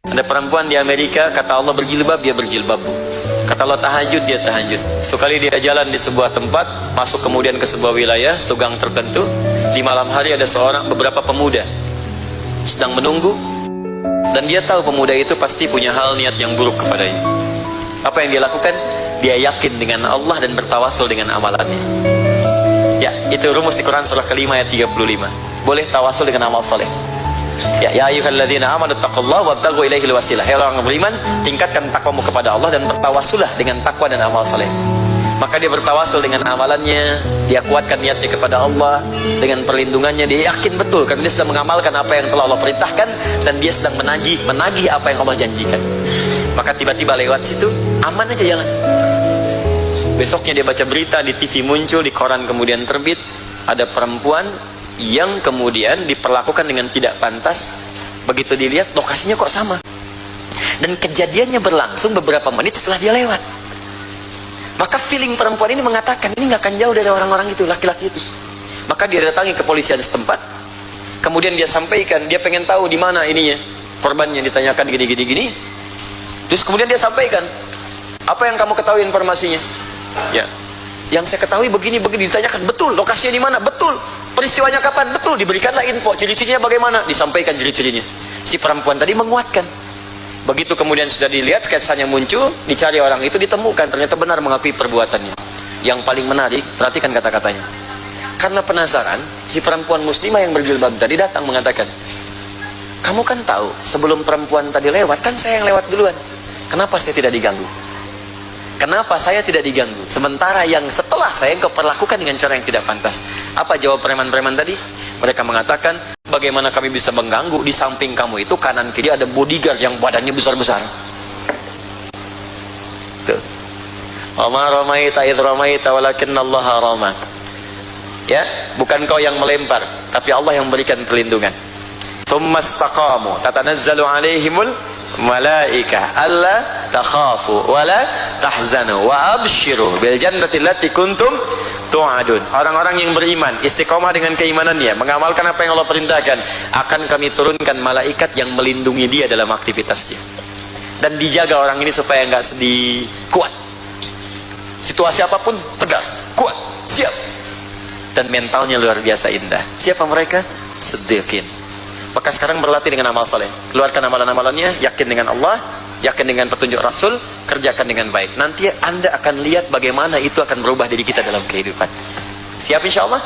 Ada perempuan di Amerika, kata Allah berjilbab, dia berjilbab. Kata Allah tahajud, dia tahajud. Sekali dia jalan di sebuah tempat, masuk kemudian ke sebuah wilayah, setugang tertentu. Di malam hari ada seorang, beberapa pemuda sedang menunggu. Dan dia tahu pemuda itu pasti punya hal niat yang buruk kepadanya. Apa yang dia lakukan? Dia yakin dengan Allah dan bertawasul dengan amalannya. Ya, itu rumus di Quran surah kelima ayat 35. Boleh tawasul dengan amal soleh. Ya, ya ayyuhalladzina amanu taqullaha wabtaghu ilaihil wasilah. Hai orang beriman, tingkatkan takwamu kepada Allah dan bertawasulah dengan takwa dan amal saleh. Maka dia bertawasul dengan amalannya, dia kuatkan niatnya kepada Allah dengan perlindungannya, dia yakin betul karena dia sedang mengamalkan apa yang telah Allah perintahkan dan dia sedang menagih, menagih apa yang Allah janjikan. Maka tiba-tiba lewat situ, aman aja jalan. Besoknya dia baca berita di TV muncul, di koran kemudian terbit, ada perempuan yang kemudian diperlakukan dengan tidak pantas begitu dilihat lokasinya kok sama. Dan kejadiannya berlangsung beberapa menit setelah dia lewat. Maka feeling perempuan ini mengatakan ini nggak akan jauh dari orang-orang itu laki-laki itu. Maka dia datangi kepolisian setempat. Kemudian dia sampaikan dia pengen tahu di mana ininya korbannya ditanyakan gini-gini gini terus kemudian dia sampaikan apa yang kamu ketahui informasinya? Ya yang saya ketahui begini begini ditanyakan betul lokasinya di mana? Betul peristiwanya kapan? Betul diberikanlah info. Ciri-cirinya bagaimana? Disampaikan ciri-cirinya. Si perempuan tadi menguatkan. Begitu kemudian sudah dilihat sketsanya muncul dicari orang itu ditemukan. Ternyata benar mengakui perbuatannya. Yang paling menarik perhatikan kata-katanya. Karena penasaran si perempuan muslimah yang berjilbab tadi datang mengatakan kamu kan tahu sebelum perempuan tadi lewat kan saya yang lewat duluan. Kenapa saya tidak diganggu Kenapa saya tidak diganggu? Sementara yang setelah saya engkau perlakukan dengan cara yang tidak pantas. Apa jawab preman-preman tadi? Mereka mengatakan, bagaimana kami bisa mengganggu di samping kamu itu kanan kiri ada bodyguard yang badannya besar-besar. Tuh. Allah. Ya, bukan kau yang melempar, tapi Allah yang memberikan perlindungan. Thumma istaqamu tatanazzalu alaihimul malaika alla takhafu wa la tahzanu wa abshiru bil jannati allati kuntum tu'adun. Orang-orang yang beriman istiqomah dengan keimanannya mengamalkan apa yang Allah perintahkan akan kami turunkan malaikat yang melindungi dia dalam aktivitasnya. Dan dijaga orang ini supaya enggak sedih. Kuat. Situasi apa pun tegar. Kuat. Siap. Dan mentalnya luar biasa indah. Siapa mereka? Sedikit maka sekarang berlatih dengan amal soleh. Keluarkan amalan-amalannya yakin dengan Allah yakin dengan petunjuk Rasul kerjakan dengan baik. Nanti anda akan lihat bagaimana itu akan berubah diri kita dalam kehidupan. Siap insya Allah